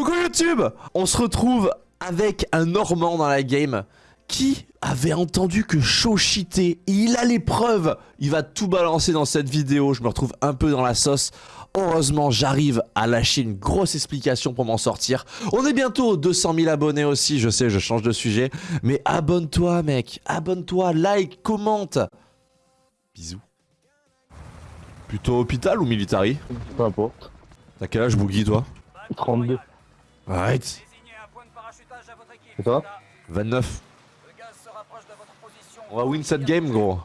Coucou YouTube On se retrouve avec un Normand dans la game qui avait entendu que cheatait. Il a les preuves Il va tout balancer dans cette vidéo, je me retrouve un peu dans la sauce. Heureusement, j'arrive à lâcher une grosse explication pour m'en sortir. On est bientôt aux 200 000 abonnés aussi, je sais, je change de sujet. Mais abonne-toi, mec. Abonne-toi, like, commente. Bisous. Plutôt hôpital ou military? Peu importe. T'as quel âge, Boogie, toi? 32. Arrête. Et toi? 29. On va win cette game, gros.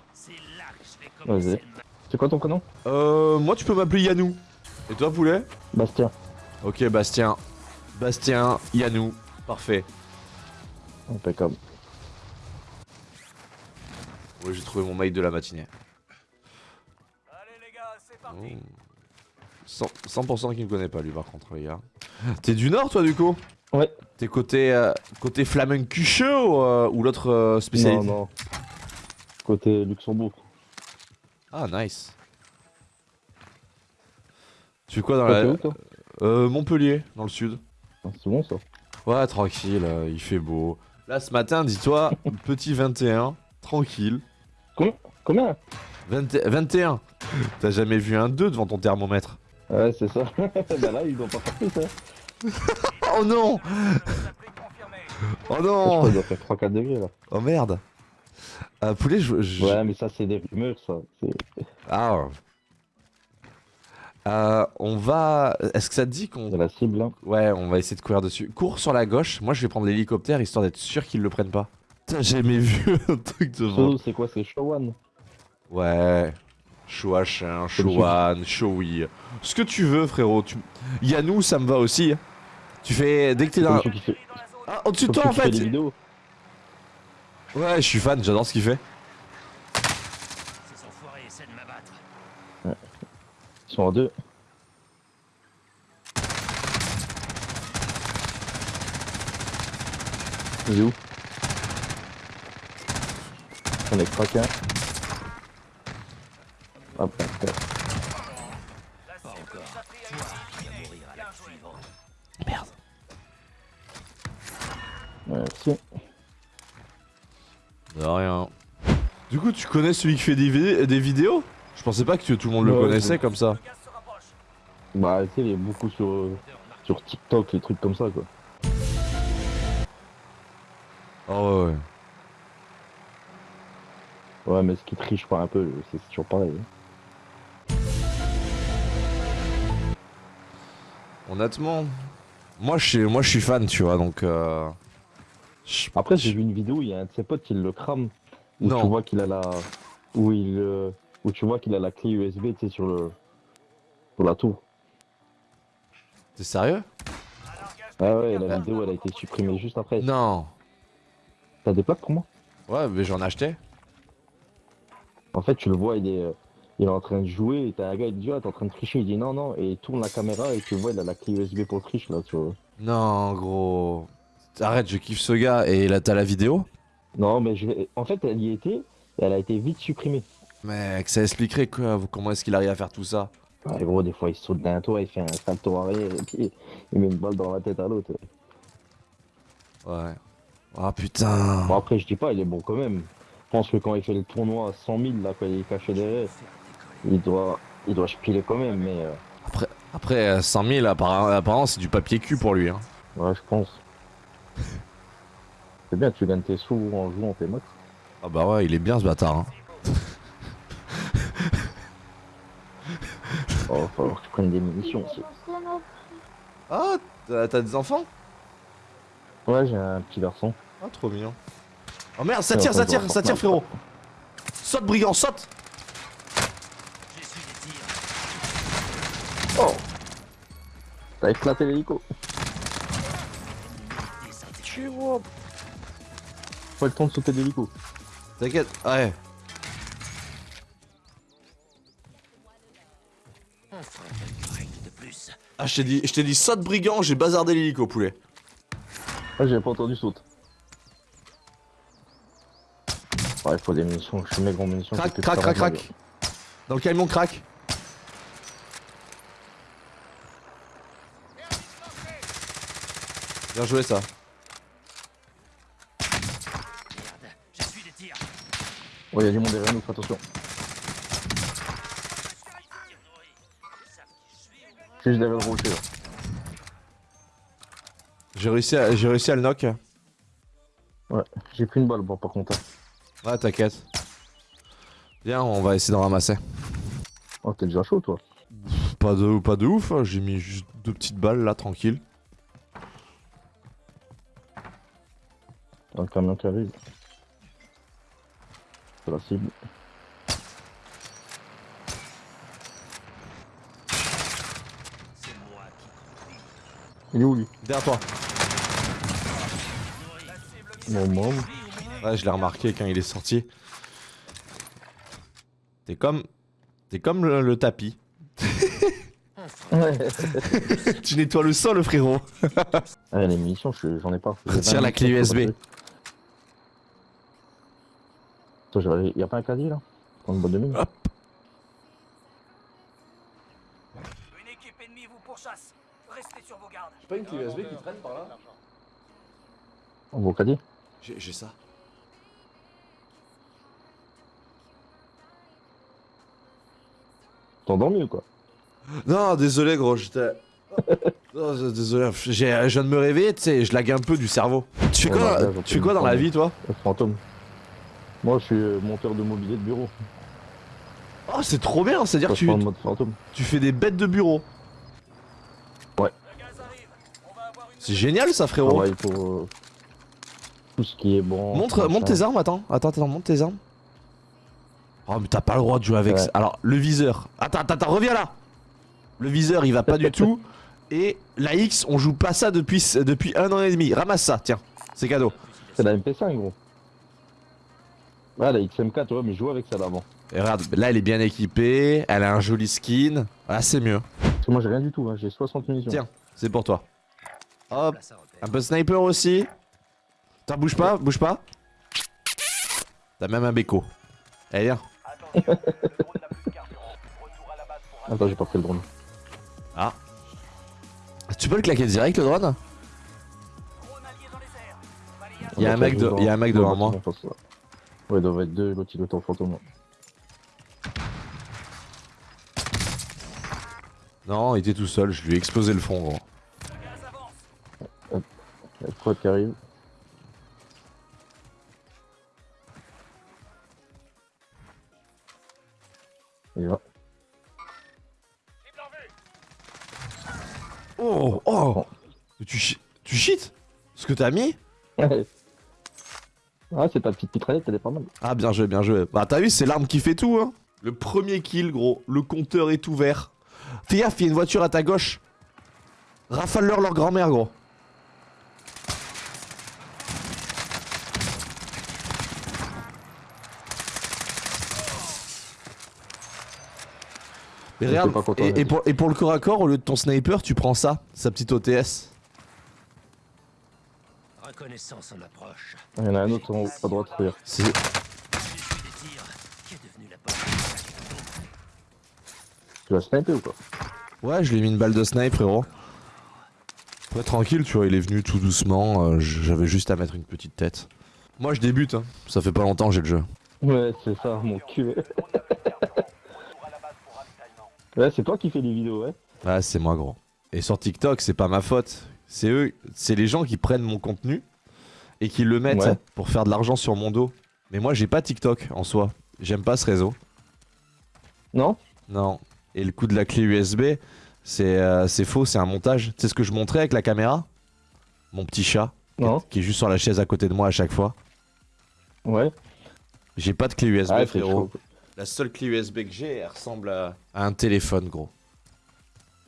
Vas-y. C'est quoi ton prénom? Euh, moi, tu peux m'appeler Yanou. Et toi, poulet? Bastien. Ok, Bastien. Bastien, Yanou. Parfait. Impeccable. Ouais, j'ai trouvé mon mail de la matinée. Allez les gars, c'est parti. Oh. 100%, 100% qui me connaît pas, lui, par contre, les gars. T'es du Nord, toi, du coup? Ouais. T'es côté, euh, côté Flamencuche ou, euh, ou l'autre euh, spécialité Non, non. Côté Luxembourg. Ah, nice. Tu fais quoi dans la... où, toi? Euh, Montpellier, dans le sud. Ah, C'est bon ça. Ouais, tranquille, euh, il fait beau. Là, ce matin, dis-toi, petit 21, tranquille. Combien? 20 21 T'as jamais vu un 2 devant ton thermomètre? Ouais, c'est ça. bah là, ils doivent pas faire plus, hein. Oh non. Oh non qu'ils doivent faire 3-4 degrés là. Oh merde euh, Poulet, je... je- Ouais, mais ça, c'est des rumeurs, ça. Ah euh, on va... Est-ce que ça te dit qu'on... C'est la cible, hein. Ouais, on va essayer de courir dessus. Cours sur la gauche, moi je vais prendre l'hélicoptère histoire d'être sûr qu'ils le prennent pas. Putain, j'ai jamais vu un truc de c'est quoi C'est Showan Ouais. Chouachin, Chouan, Choui. Ce que tu veux, frérot. Tu... Yanou, ça me va aussi. Tu fais. Dès que t'es dans. fait, Ah, au-dessus de toi en fait. Ouais, je suis fan, j'adore ce qu'il fait. M'abattre. Ils sont en deux. Il est où? On est craqué. Hop, là, là. Merci. De rien. Du coup, tu connais celui qui fait des, vid- des vidéos? Je pensais pas que tout le monde le connaissait je- comme ça. Bah, tu sais, il y a beaucoup sur, euh, sur TikTok, les trucs comme ça, quoi. Oh ouais, ouais. Ouais, mais ce qui triche pas un peu, c'est toujours pareil. hein. Honnêtement. Moi je, suis, moi, je suis fan, tu vois, donc. Euh... Après, j'ai vu une vidéo, il y a un de ses potes qui le crame. Où Non. tu vois qu'il a la. Où il. euh, Où tu vois qu'il a la clé USB, tu sais, sur le. Sur la tour. T'es sérieux? Ah ouais, la vidéo, elle a été supprimée juste après. Non. T'as des plaques pour moi? Ouais, mais j'en achetais. En fait, tu le vois, il est. euh, Il est en train de jouer, et t'as un gars, il dit, ah, t'es en train de tricher, il dit non, non, et il tourne la caméra, et tu vois, il a la clé USB pour le triche, là, tu vois. Non, gros. Arrête, je kiffe ce gars. Et là, t'as la vidéo Non, mais je en fait, elle y était, et elle a été vite supprimée. Mec, ça expliquerait quoi Comment est-ce qu'il arrive à faire tout ça Ouais, gros, des fois, il saute d'un toit, il fait un salto arrière, et puis il met une balle dans la tête à l'autre. Ouais. Ah putain. Bon, après, je dis pas, il est bon quand même. Je pense que quand il fait le tournoi à 100 000, là, quand il est caché derrière, il doit, il doit piler quand même, mais euh, Après, après euh, 100 000, apparemment, apparemment, c'est du papier cul pour lui. Hein. ouais, je pense. C'est bien, tu gagnes tes sous en jouant tes max. Ah bah ouais, il est bien ce bâtard. Hein. Oh, va falloir que tu prennes des munitions aussi. Ah, t'as t'as des enfants? Ouais, j'ai un petit garçon. Ah, trop mignon. Oh merde, ça tire, ça tire, ça tire, frérot. Saute, brigand, saute. Oh T'as éclaté l'hélico. Désintégré. Pas le temps de sauter de l'hélico. T'inquiète, ouais. Ah, je t'ai dit, je t'ai dit saute, brigand, j'ai bazardé l'hélico, poulet. Ah, j'avais pas entendu saute. Ouais, il faut des munitions, je suis mec en munitions. Crac, crac, crac, 40 crac. Dans le camion, crac? Bien joué ça. Merde, je suis des tirs. Ouais, il y a du monde derrière nous, fais attention. Juste derrière le rocher là. J'ai réussi, à, réussi à le knock. Ouais, j'ai pris une balle, bon, par contre. hein. Ouais, t'inquiète. Viens, on va essayer d'en ramasser. Oh, t'es déjà chaud toi. Pas de, pas de ouf, hein, j'ai mis juste deux petites balles là, tranquille. Un camion qui arrive. C'est la cible. Il est où lui? Derrière toi. Mon môme. Ouais, je l'ai remarqué quand il est sorti. T'es comme. T'es comme le, le tapis. Tu nettoies le sol, frérot. Ah, les munitions, je- j'en ai pas. Retire 20 la clé USB. Attends, j'aurais- y a pas un caddie là Dans une boîte de mine Hop. Une équipe ennemie vous pourchasse. Restez sur vos gardes. pas une clé USB qui traîne par là Un beau caddie J'ai ça. T'es endormi ou quoi Non, désolé, gros, j'étais. Non, d- désolé, j'ai- je viens de me réveiller, tu sais, je lag un peu du cerveau. Tu fais Ouais, quoi, bah, là, tu fais quoi dans la vie, toi Le fantôme. Moi, je suis euh, monteur de mobilier de bureau. Oh, c'est trop bien, c'est-à-dire que tu, tu fais des bêtes de bureau. Une C'est génial, ça, frérot. travaille pour euh, tout ce qui est bon. Montre, montre tes armes, attends. Attends, attends, montre tes armes. Oh, mais t'as pas le droit de jouer avec Ouais. ça. Alors, le viseur. Attends, attends, attends, reviens là. Le viseur, il va pas du tout. Et la X, on joue pas ça depuis, depuis un an et demi. Ramasse ça, tiens. C'est cadeau. C'est la MP5, gros. Ouais, la XM4, ouais, mais je joue avec ça d'avant. Et regarde, là, elle est bien équipée. Elle a un joli skin. Ah, c'est mieux. Parce que moi, j'ai rien du tout, hein. j'ai 60 munitions. Tiens. C'est pour toi. Hop. Un peu sniper aussi. T'en bouge pas, bouge pas. T'as même un béco. Allez, viens. Attends, j'ai pas pris le drone. Tu peux le claquer direct, le drone? Drone allié dans les airs. Balayage. Il y a un mec de- il y a un mec devant moi. Ouais, il doit être deux, l'autre il doit être en fantôme. Non, il était tout seul. Je lui ai explosé le front, gros. Le gaz avance. Il y a le quad qui arrive. Il va. Oh, oh. Tu, tu cheats Ce que t'as mis? Ah, c'est ta petite mitraillette, elle est pas mal. Ah, bien joué, bien joué. Bah, t'as vu, c'est l'arme qui fait tout, hein. Le premier kill, gros. Le compteur est ouvert. Fais gaffe, il y a une voiture à ta gauche. Rafale-leur leur grand-mère, gros. Mais regarde, et pour, et pour le corps à corps, au lieu de ton sniper, tu prends ça, sa petite OTS. Reconnaissance en approche. Il y en a un autre en haut, est devenu la porte Tu vas sniper ou quoi Ouais, je lui ai mis une balle de snipe, frérot. Après, tranquille, tu vois, il est venu tout doucement. euh, J'avais juste à mettre une petite tête. Moi, je débute, hein. Ça fait pas longtemps que j'ai le jeu. Ouais, c'est ça, mon cul. De. Ouais, c'est toi qui fais les vidéos, ouais Ouais, c'est moi, gros. Et sur TikTok, c'est pas ma faute. C'est eux, c'est les gens qui prennent mon contenu et qui le mettent Ouais. pour faire de l'argent sur mon dos. Mais moi, j'ai pas TikTok en soi. J'aime pas ce réseau. Non? Non. Et le coup de la clé USB, c'est euh, c'est faux, c'est un montage. Tu sais ce que je montrais avec la caméra? Mon petit chat, Non qui est juste sur la chaise à côté de moi à chaque fois. Ouais. J'ai pas de clé USB, Ah, c'est frérot. La seule clé USB que j'ai, elle ressemble à, à un téléphone, gros.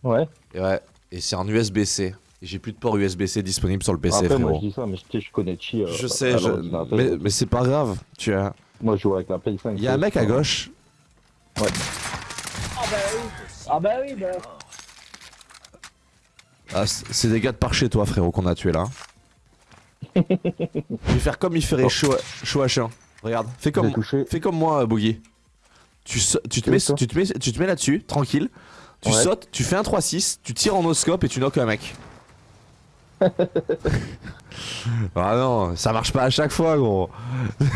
Ouais. Et ouais, et c'est en USB-C. Et j'ai plus de port USB-C disponible sur le PC, Après, moi, frérot. je dis ça, mais je, je connais Chi. euh, Je à sais, je- mais, mais c'est pas grave. Tu as... Moi, je joue avec la Play 5. Il y a un mec à gauche. Ah bah oui, bah. Ah, c- c'est des gars de par chez toi, frérot, qu'on a tué là. Je vais faire comme il ferait chaud, chaud H1. Regarde, fais comme, fais comme moi, Boogie. Tu, tu, te mets, tu, te mets, tu te mets là-dessus, tranquille. Tu Ouais. sautes, tu fais un 3-6, tu tires en oscope et tu knock un mec. Ah non, ça marche pas à chaque fois, gros.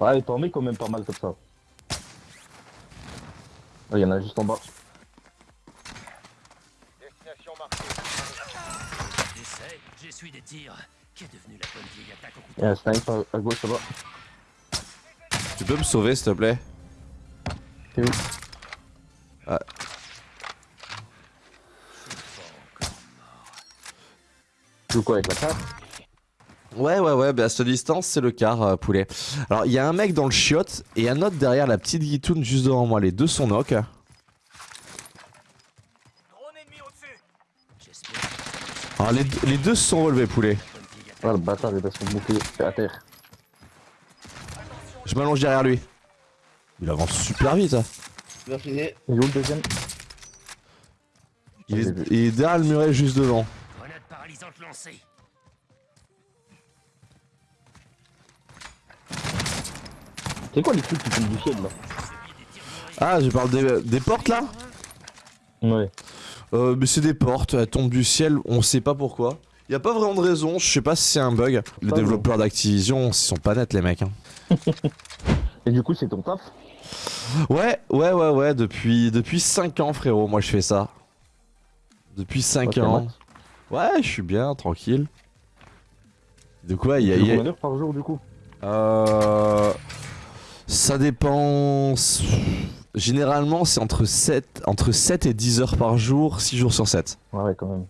Ouais, t'en mets quand même pas mal comme ça. Il y en a juste en bas. J'essaie, j'essuie des tirs. Qu'est devenue la bonne vieille attaque au couteau Il y a un snipe à, à gauche là-bas. Tu peux me sauver, s'il te plaît? T'es où? Ah. Joues quoi avec la carte Ouais, ouais, ouais, bah à cette distance, c'est le quart, euh, poulet. Alors, il y a un mec dans le chiotte et un autre derrière la petite guitoune juste devant moi. Les deux sont knock. Drone ennemi Alors, les, deux- les deux se sont relevés, poulet. Ah, le bâtard, il a son bouclier à terre. Je m'allonge derrière lui. Il avance super vite. hein. Il est où le deuxième? Il Je l'ai est, vu. il est derrière le muret juste devant. C'est quoi les trucs qui tombent du ciel là Ah, je parle des, des portes là Ouais. Euh, mais c'est des portes, elles tombent du ciel, on sait pas pourquoi. Y a pas vraiment de raison, je sais pas si c'est un bug. Les Pas développeurs d'Activision, ils sont pas nets les mecs. hein. Et du coup, c'est ton taf Ouais, ouais, ouais, ouais, depuis, depuis 5 ans frérot, moi je fais ça. Depuis 5 Ok, ans. Max. Ouais, je suis bien, tranquille. De quoi il y a... Combien d'heures par jour du coup Euh... Ça dépend... Généralement c'est entre 7, entre 7 et 10 heures par jour, 6 jours sur 7. Ouais, ouais, quand même.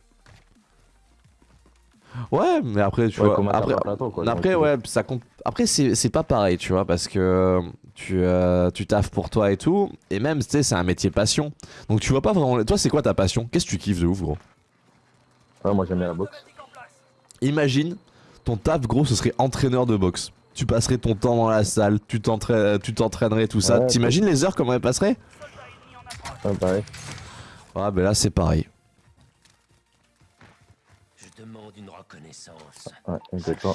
Ouais, mais après tu Ouais, vois... Après, temps, quoi. Après, Donc, ouais, ça compte. Après, c'est c'est pas pareil, tu vois, parce que tu, euh, tu taffes pour toi et tout. Et même, tu sais, c'est un métier passion. Donc, tu vois pas vraiment. Toi, c'est quoi ta passion? Qu'est-ce que tu kiffes de ouf, gros? Ouais, moi j'aime bien la boxe. Imagine, ton taf, gros, ce serait entraîneur de boxe. Tu passerais ton temps dans la salle, tu t'entraî- tu t'entraînerais, tout ça. Ouais, T'imagines les heures, comment elles passeraient? Ouais, pareil. Ah, ben là, c'est pareil. Je demande une reconnaissance. Ouais, exactement.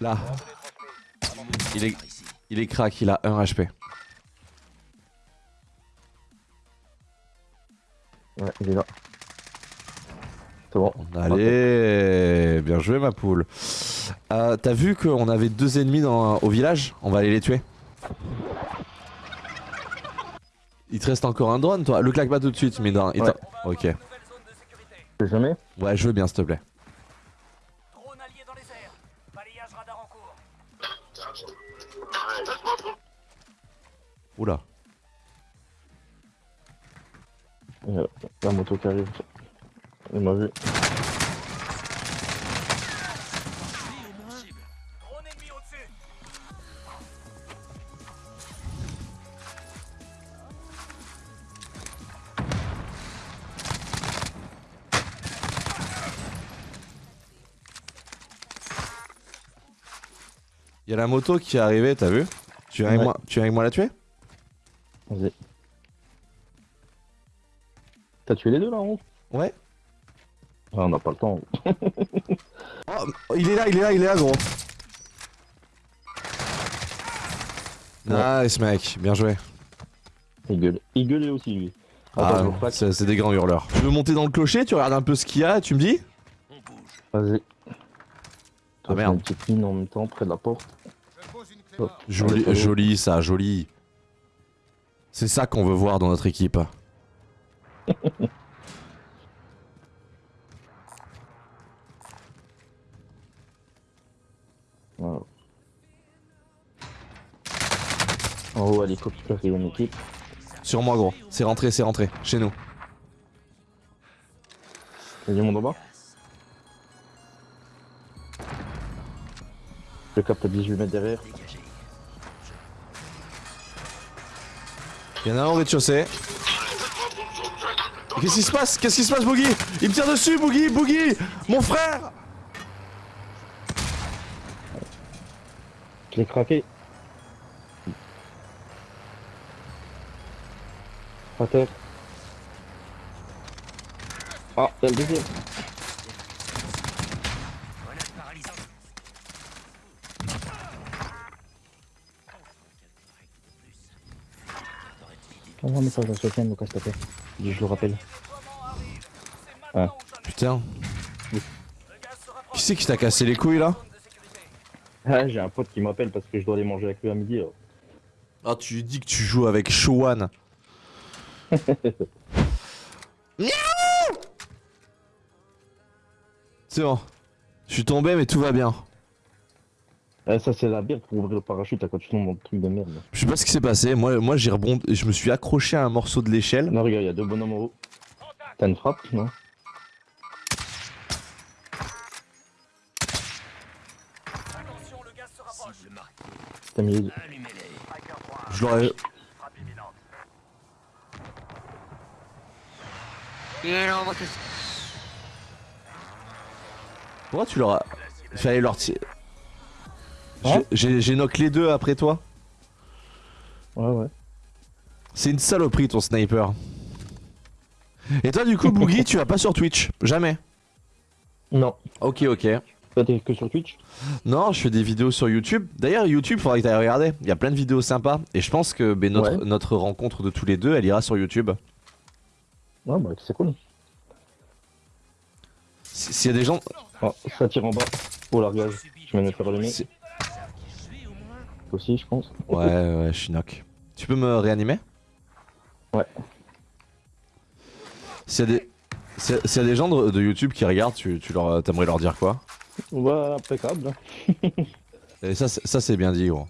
Là, il est, il est crack, il a 1 HP. Ouais, il est là. C'est bon. Allez, bien joué, ma poule. Euh, T'as vu qu'on avait deux ennemis dans, au village? On va aller les tuer. Il te reste encore un drone, toi Le claque pas tout de suite, mais non. il Ouais. Ok. Jamais? Ouais, je veux bien, s'il te plaît. Drone allié dans les airs. Balayage radar en cours. Oula. Il y a la moto qui arrive. Il m'a vu. Drone ennemi au-dessus. Il y a la moto qui est arrivée, t'as vu tu viens, avec moi, tu viens avec moi la tuer Vas-y. T'as tué les deux là en haut? Ouais. Ah, on n'a pas le temps. Oh, il est là, il est là, il est là, gros. Nice, mec. Bien joué. Il gueule. Il gueulait aussi lui. Ah, c'est des grands hurleurs. Tu veux monter dans le clocher Tu regardes un peu ce qu'il y a tu me dis On bouge. Vas-y. Ah, merde. Une petite mine en même temps près de la porte. Joli, joli ça, joli. C'est ça qu'on veut voir dans notre équipe. En haut, hélicoptère, il y a une équipe. Sur moi, gros. C'est rentré, c'est rentré. Chez nous. Il y a du monde en bas. Le cap à 18 mètres derrière. Dégagez. Il y en a un au rez-de-chaussée. Qu'est-ce qui se passe? Qu'est-ce qui se passe, Boogie? Il me tire dessus, Boogie Boogie Mon frère Je l'ai craqué. À terre. Ah, il y a le deuxième. Envoie un message à Sofiane, Lucas, s'il te plaît. Je le rappelle. Ah. Putain. Qui c'est qui t'a cassé les couilles là Ah, j'ai un pote qui m'appelle parce que je dois aller manger avec lui à midi. là. Ah, tu lui dis que tu joues avec Showan. C'est bon. Je suis tombé, mais tout va bien. Ah, ça, c'est la bière pour ouvrir le parachute à quoi tu tombes dans le truc de merde. Je sais pas ce qui s'est passé. Moi, moi j'ai rebondi. Je me suis accroché à un morceau de l'échelle. Non, regarde, il y a deux bonhommes en haut. T'as une frappe, non? Attention, le gaz se rapproche. Je l'aurais. Pourquoi tu leur as. Fallait leur tirer. Hein J'ai knock les deux après toi. Ouais, ouais. C'est une saloperie ton sniper. Et toi, du coup, Boogie, tu vas pas sur Twitch Jamais. Non. Ok, ok. T'es que sur Twitch? Non, je fais des vidéos sur YouTube. D'ailleurs, YouTube, faudrait que t'ailles regarder. Il y a plein de vidéos sympas. Et je pense que ben, notre, Ouais. notre rencontre de tous les deux, elle ira sur YouTube. Ouais, bah, c'est cool. Si- S'il y a des gens. Oh, ça tire en bas. Oh, largage. Je de me faire allumer. Si- Aussi, je pense. Ouais, ouais, je suis knock. Tu peux me réanimer? Ouais. S'il y a des. S'il y a- des gens de, de YouTube qui regardent, tu, tu leur, t'aimerais leur dire quoi? Ouais, impeccable. Et ça, c'est- ça c'est bien dit, gros.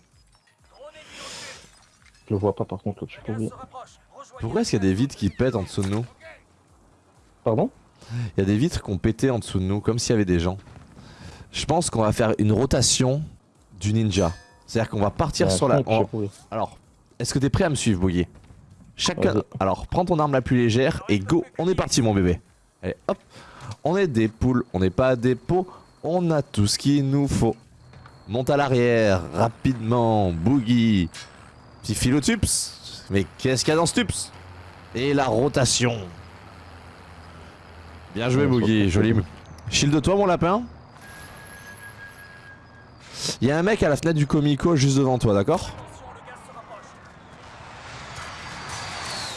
Je le vois pas, par contre, rapproche. Rejoignez Pourquoi est-ce qu'il y a des vitres qui pètent en dessous de nous? Pardon Il y a des vitres qui ont pété en dessous de nous, comme s'il y avait des gens. Je pense qu'on va faire une rotation du ninja. C'est-à-dire qu'on va partir Ouais, sur la. on-. Alors, est-ce que t'es prêt à me suivre, Boogie? Chacun. Alors, prends ton arme la plus légère et go. On est parti, mon bébé. Allez, hop. On est des poules, on n'est pas des pots. On a tout ce qu'il nous faut. Monte à l'arrière, rapidement, Boogie. Petit philotups. Mais qu'est-ce qu'il y a dans ce tups? Et la rotation. Bien joué, Ouais, Boogie. Joli. Shield de toi, mon lapin. Il y a un mec à la fenêtre du Comico juste devant toi, d'accord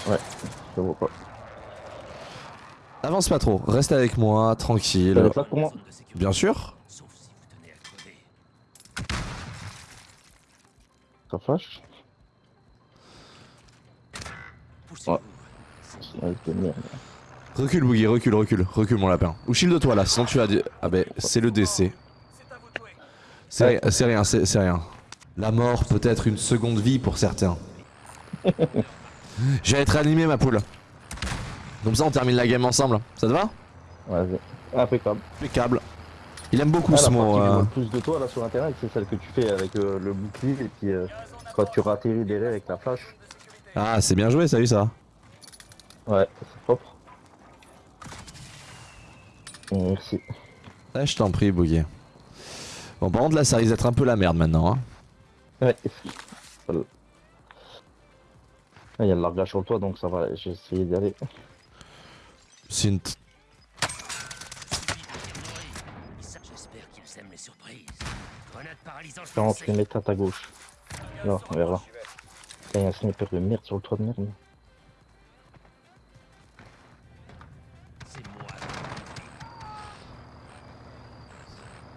rapproche. Je vois pas. Avance pas trop, reste avec moi, T'as tranquille. des pour moi. Bien sûr. Ça. Ouais, merde. Recule, Boogie, recule, recule, recule, mon lapin. Ou shield de toi là, sinon tu as des. Ah ben, c'est le décès. C'est rien, c'est rien. La mort peut être une seconde vie pour certains. Je vais être animé, ma poule. Comme ça, on termine la game ensemble. Ça te va Ouais. Impeccable. Impeccable. Il aime beaucoup Ah, ce mot. euh. le plus de toi là sur internet, c'est celle que tu fais avec euh, le bouclier et puis euh, quand tu ratterris derrière avec la flash. Ah, c'est bien joué, ça vu ça. Ouais, c'est propre. Merci. Ah, je t'en prie, Boogie. Bon, par contre, là, ça risque d'être un peu la merde maintenant. Hein. Ouais. Voilà. Ah, Il y a le largage sur le toit donc ça va, j'ai essayé d'y aller. C'est une. t- J'espère qu'ils aiment les surprises. Grenade paralysante. 40 mm à ta gauche. Là, vers là. Putain, Il y a un sniper de merde sur le toit de merde.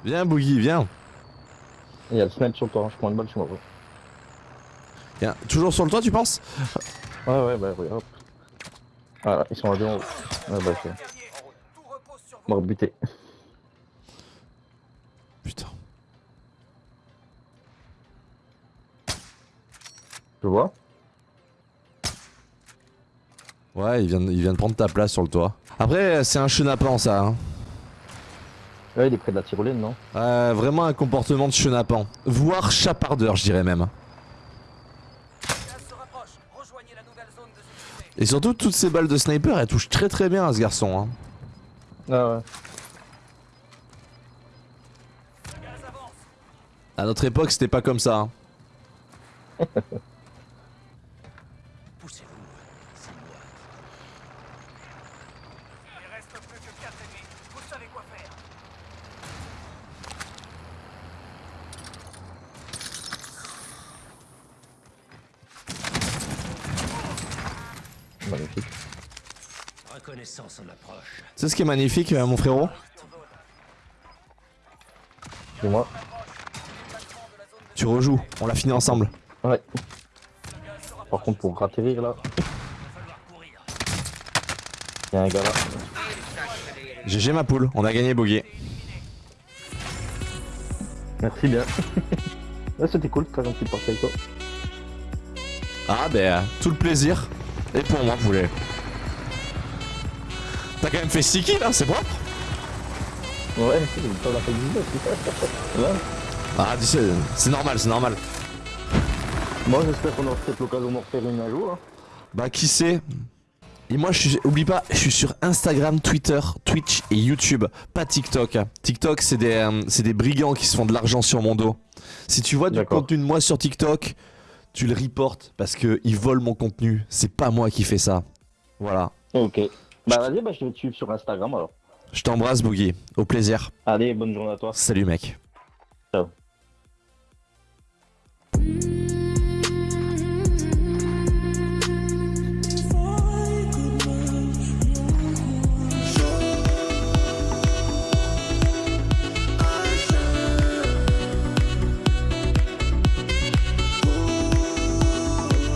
Viens, Boogie, viens. Il y a le sniper sur le toit, je prends une balle, je m'en vais. Viens. Toujours sur le toit, tu penses? Ouais, ouais, bah, ouais, hop. Voilà, ils sont à deux en haut. Ouais, bah, c'est mort buté. Putain. Tu vois? Ouais, il vient, de- il vient de prendre ta place sur le toit. Après, c'est un chenapan, ça. Hein. Ouais, il est près de la tyrolienne, non? Euh, vraiment un comportement de chenapan. Voire chapardeur, je dirais même. Et surtout, toutes ces balles de sniper, elles touchent très très bien à ce garçon. Hein. Ah ouais. À notre époque, c'était pas comme ça. hein. Poussez-vous. C'est moi. Il reste plus que 4 ennemis. Vous savez quoi faire. Magnifique. C'est ce qui est magnifique, euh, mon frérot? C'est moi. Tu rejoues, on l'a fini ensemble. Ouais. Par contre, pour atterrir là, il y a un gars là. GG ma poule, on a gagné Bogey. Merci bien. ouais, c'était cool, très gentil de partir avec toi. Ah ben, tout le plaisir. Et pour moi, poulet. T'as quand même fait 6 kills, hein, c'est propre. Ouais, on a fait 19. Ouais. Ah, tu sais, c'est normal, c'est normal. Moi, j'espère qu'on aura peut-être l'occasion d'en refaire une un jour. Hein. Bah, qui sait Et moi, je suis, oublie pas, je suis sur Instagram, Twitter, Twitch et YouTube, pas TikTok. TikTok, c'est des, euh, des brigands qui se font de l'argent sur mon dos. Si tu vois du contenu de moi sur TikTok, tu le reportes parce que ils volent mon contenu. C'est pas moi qui fais ça. Voilà. Ok. Bah vas-y, bah, je vais te suivre sur Instagram alors. Je t'embrasse, Boogie. Au plaisir. Allez, bonne journée à toi. Salut, mec. Ciao.